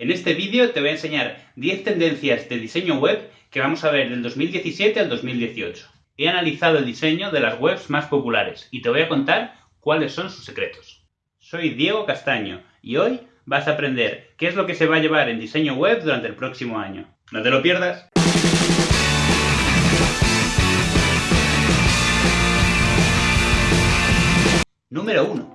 En este vídeo te voy a enseñar 10 tendencias de diseño web que vamos a ver del 2017 al 2018. He analizado el diseño de las webs más populares y te voy a contar cuáles son sus secretos. Soy Diego Castaño y hoy vas a aprender qué es lo que se va a llevar en diseño web durante el próximo año. ¡No te lo pierdas! Número 1.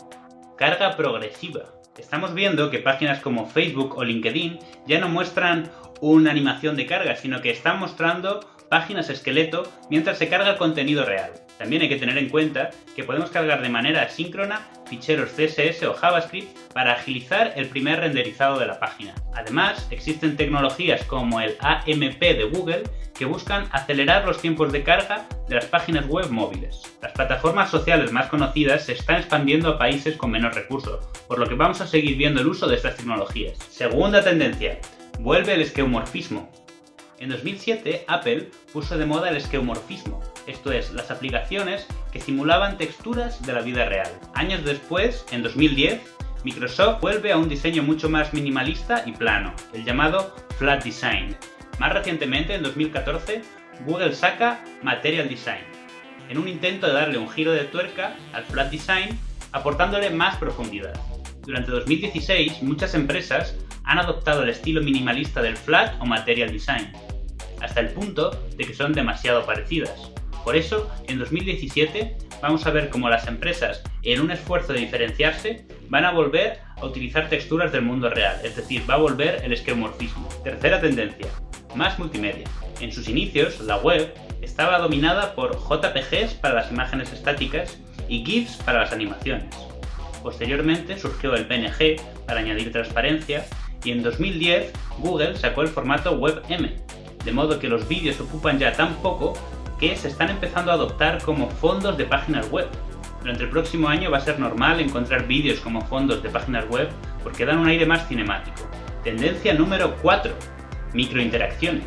Carga progresiva. Estamos viendo que páginas como Facebook o LinkedIn ya no muestran una animación de carga, sino que están mostrando páginas esqueleto mientras se carga el contenido real. También hay que tener en cuenta que podemos cargar de manera asíncrona ficheros CSS o JavaScript para agilizar el primer renderizado de la página. Además, existen tecnologías como el AMP de Google que buscan acelerar los tiempos de carga de las páginas web móviles. Las plataformas sociales más conocidas se están expandiendo a países con menos recursos, por lo que vamos a seguir viendo el uso de estas tecnologías. Segunda tendencia, vuelve el esqueumorfismo. En 2007, Apple puso de moda el esqueumorfismo, esto es, las aplicaciones que simulaban texturas de la vida real. Años después, en 2010, Microsoft vuelve a un diseño mucho más minimalista y plano, el llamado Flat Design. Más recientemente, en 2014, Google saca Material Design, en un intento de darle un giro de tuerca al Flat Design, aportándole más profundidad. Durante 2016, muchas empresas han adoptado el estilo minimalista del Flat o Material Design, hasta el punto de que son demasiado parecidas. Por eso, en 2017 vamos a ver cómo las empresas, en un esfuerzo de diferenciarse, van a volver a utilizar texturas del mundo real, es decir, va a volver el esquemorfismo. Tercera tendencia, más multimedia. En sus inicios, la web estaba dominada por JPGs para las imágenes estáticas y GIFs para las animaciones. Posteriormente surgió el PNG para añadir transparencia y en 2010 Google sacó el formato WebM, de modo que los vídeos ocupan ya tan poco que se están empezando a adoptar como fondos de páginas web. Durante el próximo año va a ser normal encontrar vídeos como fondos de páginas web porque dan un aire más cinemático. Tendencia número 4. Microinteracciones.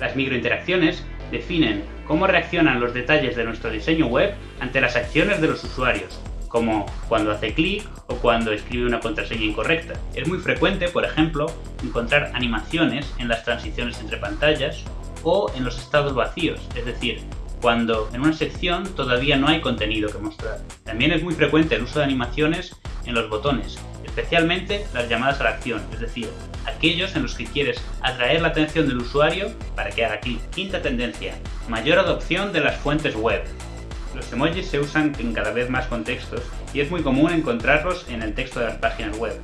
Las microinteracciones definen cómo reaccionan los detalles de nuestro diseño web ante las acciones de los usuarios, como cuando hace clic o cuando escribe una contraseña incorrecta. Es muy frecuente, por ejemplo, encontrar animaciones en las transiciones entre pantallas o en los estados vacíos, es decir, cuando en una sección todavía no hay contenido que mostrar. También es muy frecuente el uso de animaciones en los botones, especialmente las llamadas a la acción, es decir, aquellos en los que quieres atraer la atención del usuario para que haga clic. Quinta tendencia, mayor adopción de las fuentes web. Los emojis se usan en cada vez más contextos y es muy común encontrarlos en el texto de las páginas web.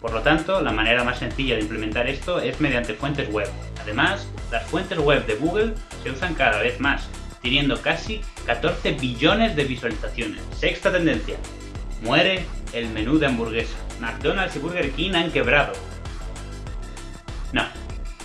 Por lo tanto, la manera más sencilla de implementar esto es mediante fuentes web. Además, las fuentes web de Google se usan cada vez más, teniendo casi 14 billones de visualizaciones. Sexta tendencia. Muere el menú de hamburguesa. McDonald's y Burger King han quebrado.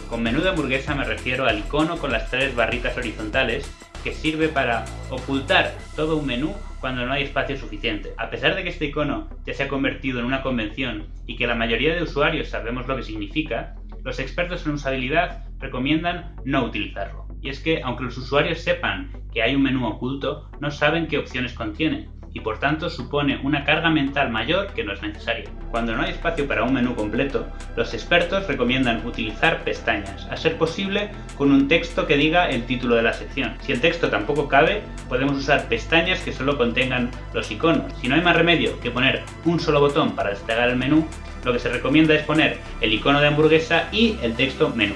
Con menú de hamburguesa me refiero al icono con las tres barritas horizontales que sirve para ocultar todo un menú cuando no hay espacio suficiente. A pesar de que este icono ya se ha convertido en una convención y que la mayoría de usuarios sabemos lo que significa, los expertos en usabilidad recomiendan no utilizarlo. Y es que, aunque los usuarios sepan que hay un menú oculto, no saben qué opciones contiene, y por tanto supone una carga mental mayor que no es necesaria. Cuando no hay espacio para un menú completo, los expertos recomiendan utilizar pestañas, a ser posible con un texto que diga el título de la sección. Si el texto tampoco cabe, podemos usar pestañas que solo contengan los iconos. Si no hay más remedio que poner un solo botón para desplegar el menú, lo que se recomienda es poner el icono de hamburguesa y el texto menú.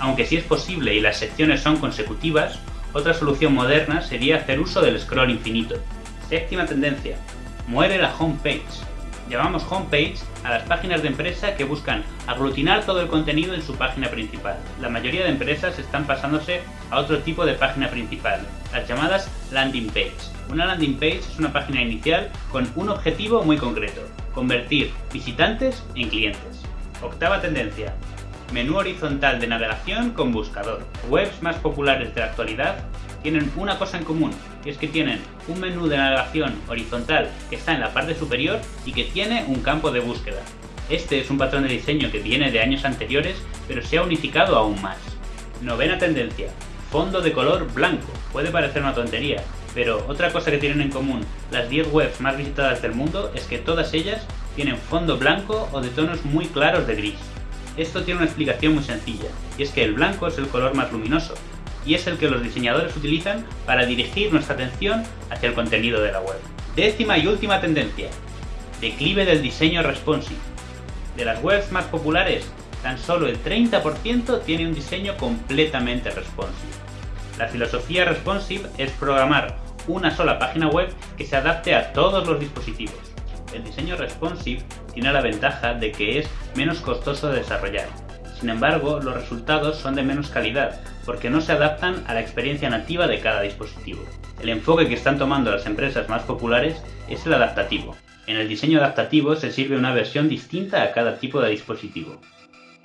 Aunque si es posible y las secciones son consecutivas, otra solución moderna sería hacer uso del scroll infinito. Séptima tendencia. Muere la homepage. Llamamos homepage a las páginas de empresa que buscan aglutinar todo el contenido en su página principal. La mayoría de empresas están pasándose a otro tipo de página principal, las llamadas landing page. Una landing page es una página inicial con un objetivo muy concreto, convertir visitantes en clientes. Octava tendencia. Menú horizontal de navegación con buscador. Webs más populares de la actualidad tienen una cosa en común, y es que tienen un menú de navegación horizontal que está en la parte superior y que tiene un campo de búsqueda. Este es un patrón de diseño que viene de años anteriores, pero se ha unificado aún más. Novena tendencia. Fondo de color blanco. Puede parecer una tontería, pero otra cosa que tienen en común las 10 webs más visitadas del mundo es que todas ellas tienen fondo blanco o de tonos muy claros de gris. Esto tiene una explicación muy sencilla, y es que el blanco es el color más luminoso, y es el que los diseñadores utilizan para dirigir nuestra atención hacia el contenido de la web. Décima y última tendencia. Declive del diseño responsive. De las webs más populares, tan solo el 30% tiene un diseño completamente responsive. La filosofía responsive es programar una sola página web que se adapte a todos los dispositivos. El diseño responsive tiene la ventaja de que es menos costoso de desarrollar. Sin embargo, los resultados son de menos calidad, porque no se adaptan a la experiencia nativa de cada dispositivo. El enfoque que están tomando las empresas más populares es el adaptativo. En el diseño adaptativo se sirve una versión distinta a cada tipo de dispositivo.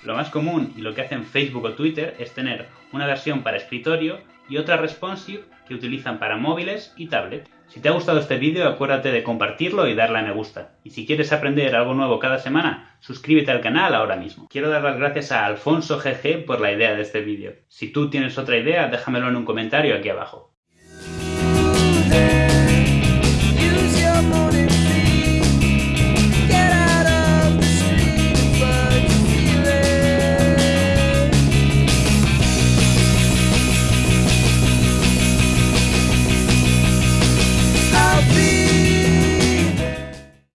Lo más común y lo que hacen Facebook o Twitter es tener una versión para escritorio y otra responsive que utilizan para móviles y tablet. Si te ha gustado este vídeo acuérdate de compartirlo y darle a me gusta. Y si quieres aprender algo nuevo cada semana, suscríbete al canal ahora mismo. Quiero dar las gracias a Alfonso GG por la idea de este vídeo. Si tú tienes otra idea, déjamelo en un comentario aquí abajo.